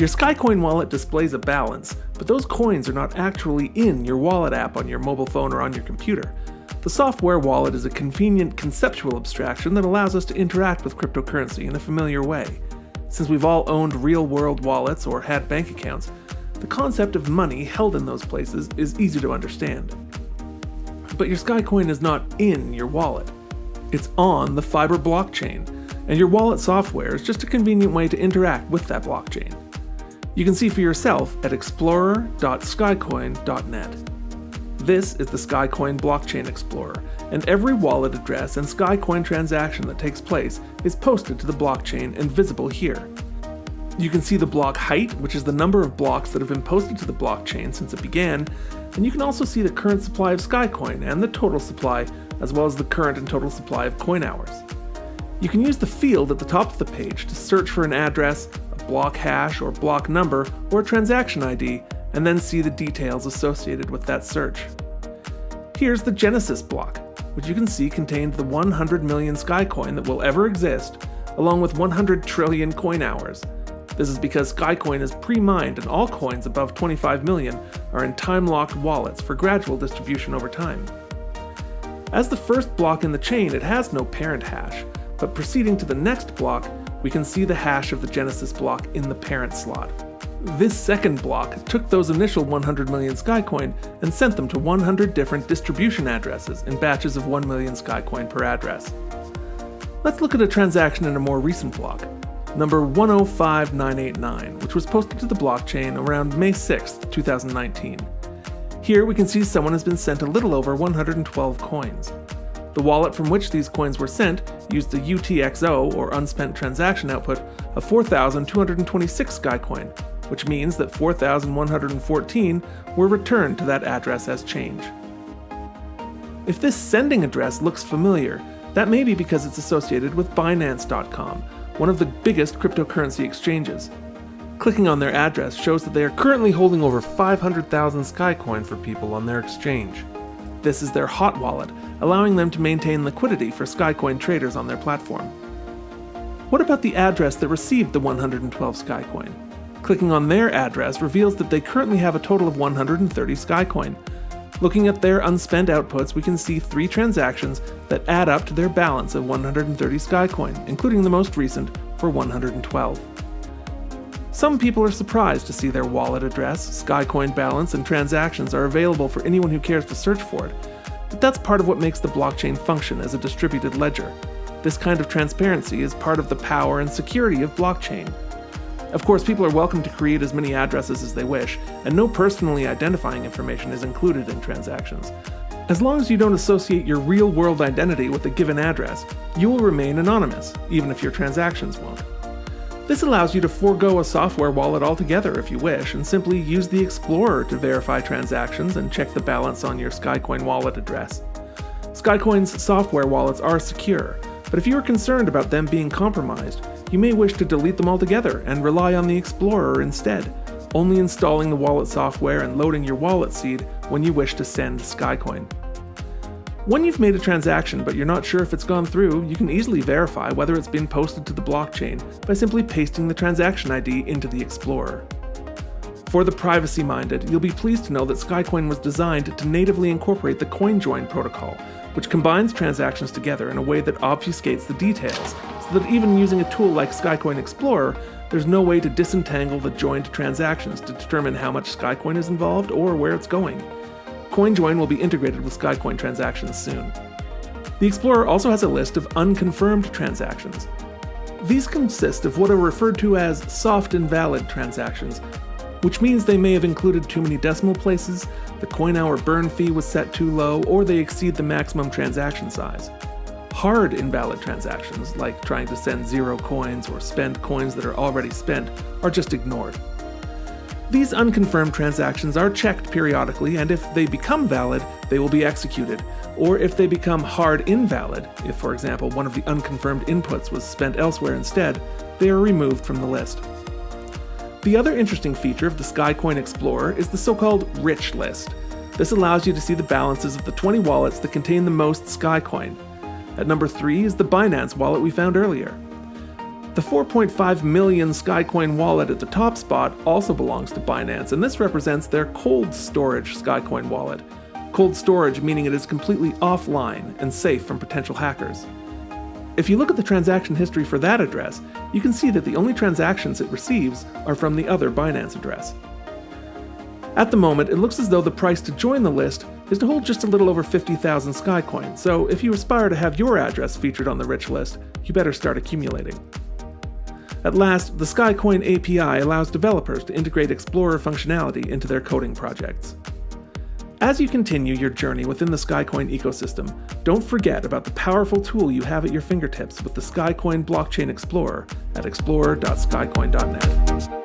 Your Skycoin wallet displays a balance, but those coins are not actually in your wallet app on your mobile phone or on your computer. The software wallet is a convenient conceptual abstraction that allows us to interact with cryptocurrency in a familiar way. Since we've all owned real-world wallets or had bank accounts, the concept of money held in those places is easy to understand. But your Skycoin is not in your wallet. It's on the Fiber blockchain, and your wallet software is just a convenient way to interact with that blockchain. You can see for yourself at explorer.skycoin.net. This is the Skycoin Blockchain Explorer, and every wallet address and Skycoin transaction that takes place is posted to the blockchain and visible here. You can see the block height, which is the number of blocks that have been posted to the blockchain since it began, and you can also see the current supply of Skycoin and the total supply, as well as the current and total supply of coin hours. You can use the field at the top of the page to search for an address, block hash or block number, or transaction ID, and then see the details associated with that search. Here's the Genesis block, which you can see contained the 100 million Skycoin that will ever exist, along with 100 trillion coin hours. This is because Skycoin is pre-mined and all coins above 25 million are in time-locked wallets for gradual distribution over time. As the first block in the chain, it has no parent hash, but proceeding to the next block, we can see the hash of the Genesis block in the parent slot. This second block took those initial 100 million Skycoin and sent them to 100 different distribution addresses in batches of 1 million Skycoin per address. Let's look at a transaction in a more recent block, number 105989, which was posted to the blockchain around May 6, 2019. Here we can see someone has been sent a little over 112 coins. The wallet from which these coins were sent used the UTXO, or unspent transaction output, of 4,226 Skycoin, which means that 4,114 were returned to that address as change. If this sending address looks familiar, that may be because it's associated with Binance.com, one of the biggest cryptocurrency exchanges. Clicking on their address shows that they are currently holding over 500,000 Skycoin for people on their exchange. This is their hot wallet, allowing them to maintain liquidity for Skycoin traders on their platform. What about the address that received the 112 Skycoin? Clicking on their address reveals that they currently have a total of 130 Skycoin. Looking at their unspent outputs, we can see three transactions that add up to their balance of 130 Skycoin, including the most recent for 112. Some people are surprised to see their wallet address, Skycoin balance, and transactions are available for anyone who cares to search for it, but that's part of what makes the blockchain function as a distributed ledger. This kind of transparency is part of the power and security of blockchain. Of course, people are welcome to create as many addresses as they wish, and no personally identifying information is included in transactions. As long as you don't associate your real-world identity with a given address, you will remain anonymous, even if your transactions won't. This allows you to forego a software wallet altogether if you wish, and simply use the Explorer to verify transactions and check the balance on your Skycoin wallet address. Skycoin's software wallets are secure, but if you are concerned about them being compromised, you may wish to delete them altogether and rely on the Explorer instead, only installing the wallet software and loading your wallet seed when you wish to send Skycoin. When you've made a transaction but you're not sure if it's gone through, you can easily verify whether it's been posted to the blockchain by simply pasting the transaction ID into the Explorer. For the privacy-minded, you'll be pleased to know that Skycoin was designed to natively incorporate the CoinJoin protocol, which combines transactions together in a way that obfuscates the details, so that even using a tool like Skycoin Explorer, there's no way to disentangle the joined transactions to determine how much Skycoin is involved or where it's going. CoinJoin will be integrated with Skycoin transactions soon. The Explorer also has a list of unconfirmed transactions. These consist of what are referred to as soft invalid transactions, which means they may have included too many decimal places, the coin hour burn fee was set too low, or they exceed the maximum transaction size. Hard invalid transactions, like trying to send zero coins or spend coins that are already spent, are just ignored. These unconfirmed transactions are checked periodically, and if they become valid, they will be executed. Or if they become hard invalid, if for example one of the unconfirmed inputs was spent elsewhere instead, they are removed from the list. The other interesting feature of the Skycoin Explorer is the so-called Rich List. This allows you to see the balances of the 20 wallets that contain the most Skycoin. At number 3 is the Binance wallet we found earlier. The 4.5 million Skycoin wallet at the top spot also belongs to Binance, and this represents their cold storage Skycoin wallet. Cold storage meaning it is completely offline and safe from potential hackers. If you look at the transaction history for that address, you can see that the only transactions it receives are from the other Binance address. At the moment, it looks as though the price to join the list is to hold just a little over 50,000 Skycoin, so if you aspire to have your address featured on the rich list, you better start accumulating. At last, the Skycoin API allows developers to integrate Explorer functionality into their coding projects. As you continue your journey within the Skycoin ecosystem, don't forget about the powerful tool you have at your fingertips with the Skycoin Blockchain Explorer at explorer.skycoin.net.